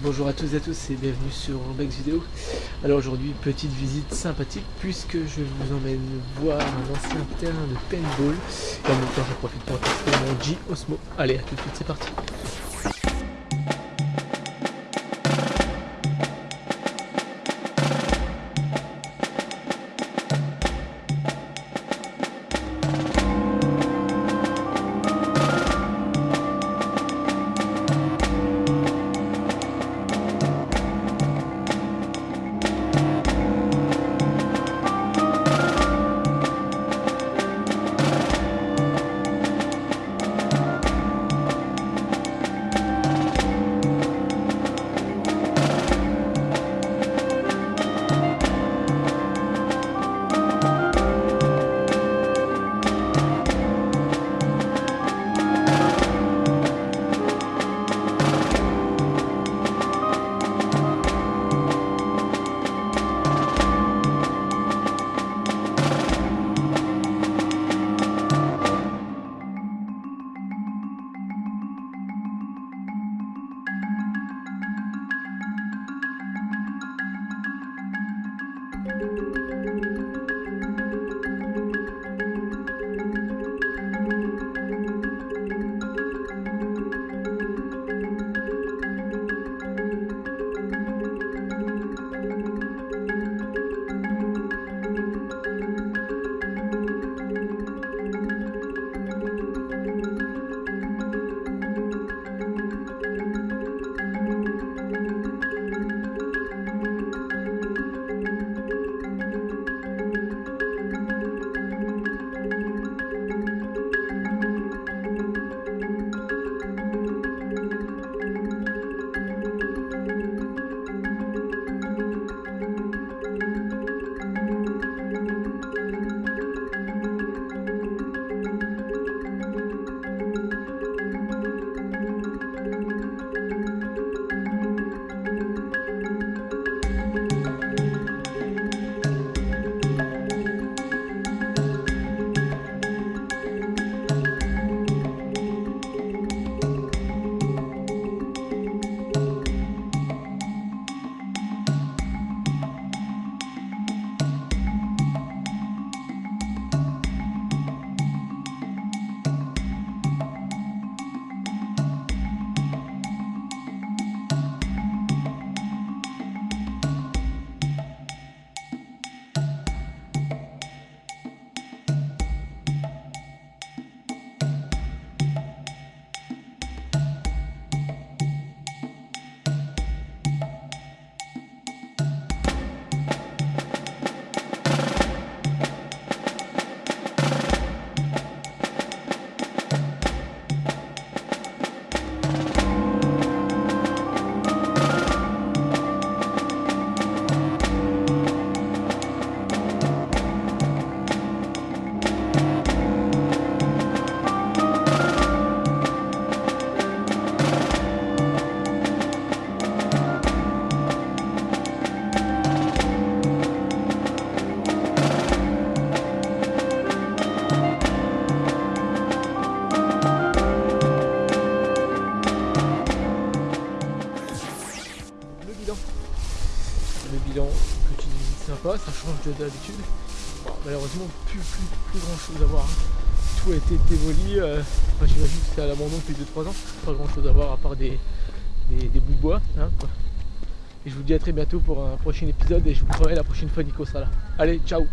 Bonjour à tous et à tous et bienvenue sur Bex Vidéo. Alors aujourd'hui petite visite sympathique puisque je vous emmène voir un ancien terrain de paintball et en même temps je profite pour tester mon G Osmo. Allez à tout de suite c'est parti le bilan, petite visite sympa, ça change de d'habitude. malheureusement, plus, plus, grand chose à voir. Hein. Tout a été démoli. Euh, j'imagine que c'est à l'abandon depuis 2-3 ans. Pas grand chose à voir à part des, des, bouts de bois. Hein, et je vous dis à très bientôt pour un prochain épisode et je vous promets la prochaine fois Nico sera là. Allez, ciao